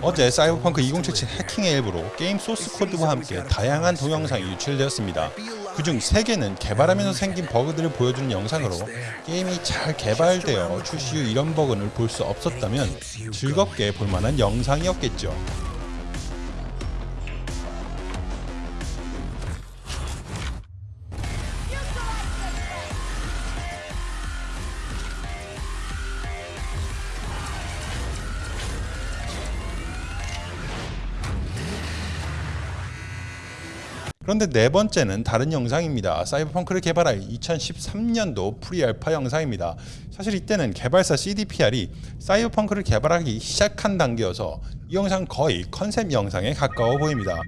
어제 사이버펑크 2077 해킹의 일부로 게임 소스 코드와 함께 다양한 동영상이 유출되었습니다. 그중 3개는 개발하면서 생긴 버그들을 보여주는 영상으로 게임이 잘 개발되어 출시 후 이런 버그를 볼 수 없었다면 즐겁게 볼만한 영상이었겠죠. 그런데 네 번째는 다른 영상입니다. 사이버펑크를 개발할 2013년도 pre-alpha 영상입니다. 사실 이때는 개발사 CDPR이 사이버펑크를 개발하기 시작한 단계여서 이 영상 거의 컨셉 영상에 가까워 보입니다.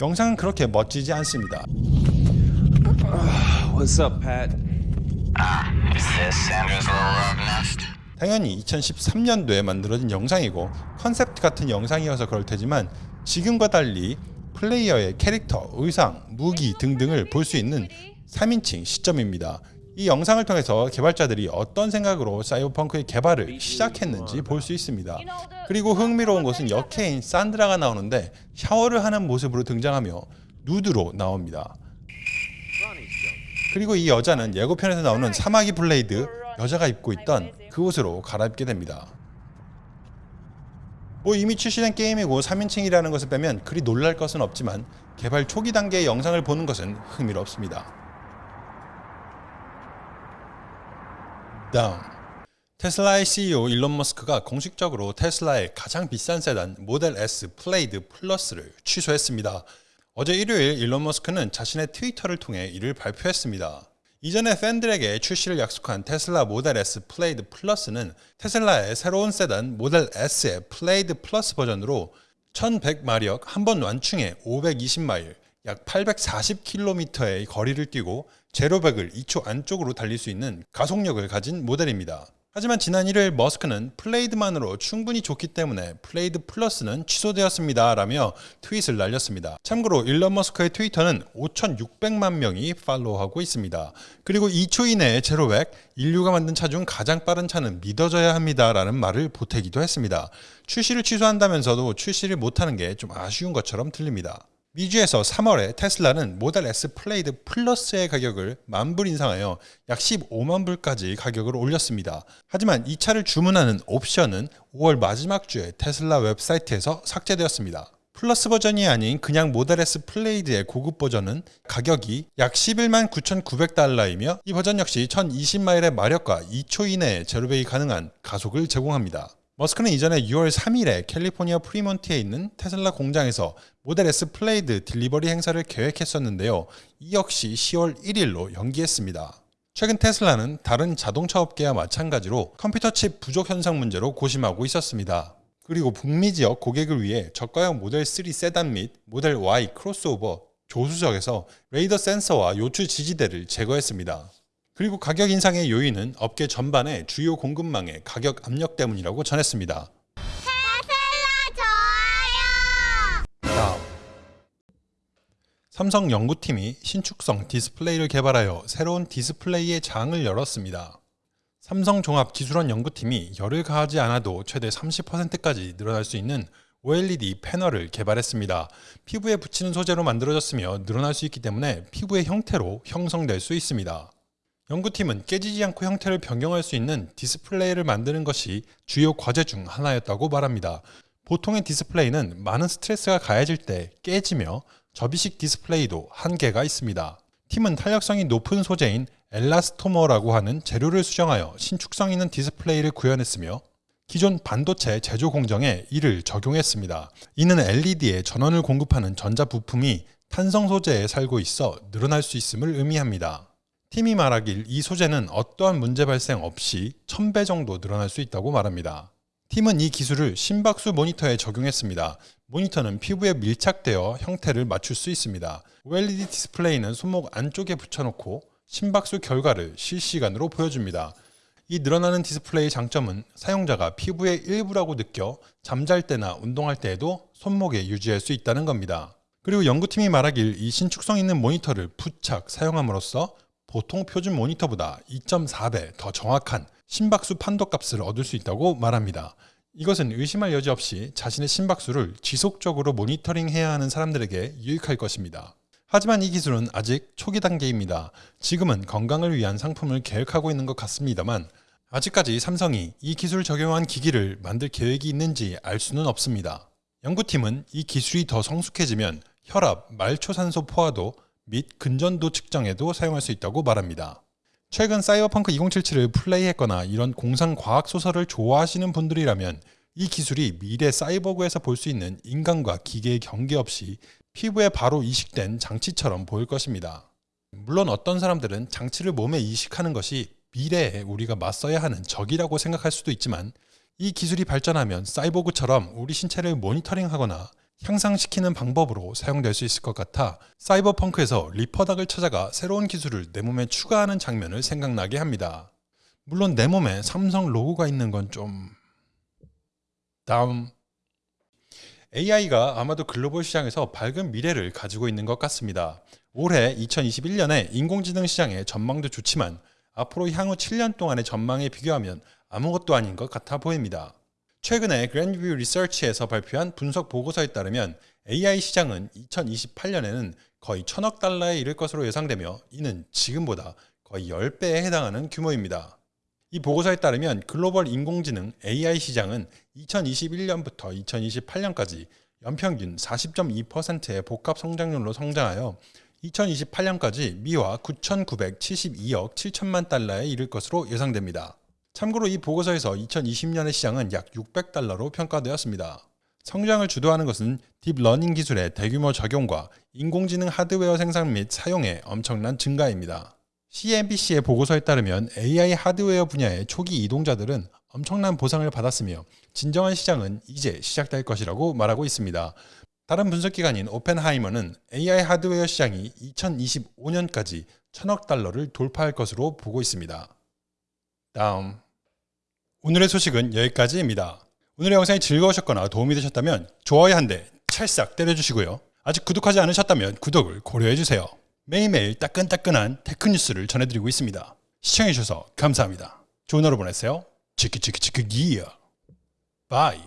영상은 그렇게 멋지지 않습니다. What's up, Pat? Is this Sandra's little love nest? 당연히 2013년도에 만들어진 영상이고 컨셉트 같은 영상이어서 그럴 테지만 지금과 달리 플레이어의 캐릭터, 의상, 무기 등등을 볼 수 있는 3인칭 시점입니다. 이 영상을 통해서 개발자들이 어떤 생각으로 사이버펑크의 개발을 시작했는지 볼 수 있습니다. 그리고 흥미로운 것은 여캐인 산드라가 나오는데 샤워를 하는 모습으로 등장하며 누드로 나옵니다. 그리고 이 여자는 예고편에서 나오는 사마귀 블레이드 여자가 입고 있던 그 옷으로 갈아입게 됩니다. 뭐 이미 출시된 게임이고 3인칭이라는 것을 빼면 그리 놀랄 것은 없지만 개발 초기 단계의 영상을 보는 것은 흥미롭습니다. 다음 테슬라의 CEO 일론 머스크가 공식적으로 테슬라의 가장 비싼 세단 모델 S 플레이드 플러스를 취소했습니다. 어제 일요일 일론 머스크는 자신의 트위터를 통해 이를 발표했습니다. 이전에 팬들에게 출시를 약속한 테슬라 모델 S 플레이드 플러스는 테슬라의 새로운 세단 모델 S의 플레이드 플러스 버전으로 1100마력 한 번 완충에 520마일 약 840km의 거리를 뛰고 제로백을 2초 안쪽으로 달릴 수 있는 가속력을 가진 모델입니다. 하지만 지난 일요일 머스크는 플레이드만으로 충분히 좋기 때문에 플레이드 플러스는 취소되었습니다 라며 트윗을 날렸습니다. 참고로 일론 머스크의 트위터는 5,600만 명이 팔로우하고 있습니다. 그리고 2초 이내에 제로백, 인류가 만든 차 중 가장 빠른 차는 믿어져야 합니다 라는 말을 보태기도 했습니다. 출시를 취소한다면서도 출시를 못하는 게 좀 아쉬운 것처럼 들립니다. 미주에서 3월에 테슬라는 모델 S 플레이드 플러스의 가격을 만불 인상하여 약 15만 불까지 가격을 올렸습니다. 하지만 이 차를 주문하는 옵션은 5월 마지막 주에 테슬라 웹사이트에서 삭제되었습니다. 플러스 버전이 아닌 그냥 모델 S 플레이드의 고급 버전은 가격이 약 11만 9,900달러이며 이 버전 역시 1,020마일의 마력과 2초 이내에 제로백이 가능한 가속을 제공합니다. 머스크는 이전에 6월 3일에 캘리포니아 프리몬트에 있는 테슬라 공장에서 모델 S 플레이드 delivery 행사를 계획했었는데요. 이 역시 10월 1일로 연기했습니다. 최근 테슬라는 다른 자동차 업계와 마찬가지로 컴퓨터 칩 부족 현상 문제로 고심하고 있었습니다. 그리고 북미 지역 고객을 위해 저가형 모델 3 세단 및 모델 Y 크로스오버 조수석에서 레이더 센서와 요추 지지대를 제거했습니다. 그리고 가격 인상의 요인은 업계 전반의 주요 공급망의 가격 압력 때문이라고 전했습니다. 다음 삼성 연구팀이 신축성 디스플레이를 개발하여 새로운 디스플레이의 장을 열었습니다. 삼성 종합기술원 연구팀이 열을 가하지 않아도 최대 30%까지 늘어날 수 있는 OLED 패널을 개발했습니다. 피부에 붙이는 소재로 만들어졌으며 늘어날 수 있기 때문에 피부의 형태로 형성될 수 있습니다. 연구팀은 깨지지 않고 형태를 변경할 수 있는 디스플레이를 만드는 것이 주요 과제 중 하나였다고 말합니다. 보통의 디스플레이는 많은 스트레스가 가해질 때 깨지며 접이식 디스플레이도 한계가 있습니다. 팀은 탄력성이 높은 소재인 엘라스토머라고 하는 재료를 수정하여 신축성 있는 디스플레이를 구현했으며 기존 반도체 제조 공정에 이를 적용했습니다. 이는 LED에 전원을 공급하는 전자 부품이 탄성 소재에 살고 있어 늘어날 수 있음을 의미합니다. 팀이 말하길 이 소재는 어떠한 문제 발생 없이 1000배 정도 늘어날 수 있다고 말합니다. 팀은 이 기술을 심박수 모니터에 적용했습니다. 모니터는 피부에 밀착되어 형태를 맞출 수 있습니다. OLED 디스플레이는 손목 안쪽에 붙여놓고 심박수 결과를 실시간으로 보여줍니다. 이 늘어나는 디스플레이 장점은 사용자가 피부의 일부라고 느껴 잠잘 때나 운동할 때에도 손목에 유지할 수 있다는 겁니다. 그리고 연구팀이 말하길 이 신축성 있는 모니터를 부착 사용함으로써 보통 표준 모니터보다 2.4배 더 정확한 심박수 판도값을 얻을 수 있다고 말합니다. 이것은 의심할 여지 없이 자신의 심박수를 지속적으로 모니터링해야 하는 사람들에게 유익할 것입니다. 하지만 이 기술은 아직 초기 단계입니다. 지금은 건강을 위한 상품을 계획하고 있는 것 같습니다만 아직까지 삼성이 이 기술을 적용한 기기를 만들 계획이 있는지 알 수는 없습니다. 연구팀은 이 기술이 더 성숙해지면 혈압, 말초산소 포화도 및 근전도 측정에도 사용할 수 있다고 말합니다. 최근 사이버펑크 2077을 플레이했거나 이런 공상 과학 소설을 좋아하시는 분들이라면 이 기술이 미래 사이버그에서 볼 수 있는 인간과 기계의 경계 없이 피부에 바로 이식된 장치처럼 보일 것입니다. 물론 어떤 사람들은 장치를 몸에 이식하는 것이 미래에 우리가 맞서야 하는 적이라고 생각할 수도 있지만 이 기술이 발전하면 사이보그처럼 우리 신체를 모니터링하거나 향상시키는 방법으로 사용될 수 있을 것 같아 사이버펑크에서 리퍼닥을 찾아가 새로운 기술을 내 몸에 추가하는 장면을 생각나게 합니다. 물론 내 몸에 삼성 로고가 있는 건 좀... 다음 AI가 아마도 글로벌 시장에서 밝은 미래를 가지고 있는 것 같습니다. 올해 2021년에 인공지능 시장의 전망도 좋지만 앞으로 향후 7년 동안의 전망에 비교하면 아무것도 아닌 것 같아 보입니다. 최근에 그랜드뷰 리서치에서 발표한 분석 보고서에 따르면 AI 시장은 2028년에는 거의 천억 달러에 이를 것으로 예상되며 이는 지금보다 거의 10배에 해당하는 규모입니다. 이 보고서에 따르면 글로벌 인공지능 AI 시장은 2021년부터 2028년까지 연평균 40.2%의 복합 성장률로 성장하여 2028년까지 미화 9,972억 7천만 달러에 이를 것으로 예상됩니다. 참고로 이 보고서에서 2020년의 시장은 약 600달러로 평가되었습니다. 성장을 주도하는 것은 딥러닝 기술의 대규모 적용과 인공지능 하드웨어 생산 및 사용의 엄청난 증가입니다. CNBC의 보고서에 따르면 AI 하드웨어 분야의 초기 이동자들은 엄청난 보상을 받았으며 진정한 시장은 이제 시작될 것이라고 말하고 있습니다. 다른 분석기관인 오펜하이머는 AI 하드웨어 시장이 2025년까지 천억 달러를 돌파할 것으로 보고 있습니다. 다음 오늘의 소식은 여기까지입니다. 오늘의 영상이 즐거우셨거나 도움이 되셨다면 좋아요 한 대 찰싹 때려주시고요. 아직 구독하지 않으셨다면 구독을 고려해주세요. 매일매일 따끈따끈한 tech 뉴스를 전해드리고 있습니다. 시청해주셔서 감사합니다. 좋은 하루 보내세요. 치키치키치키 기어 바이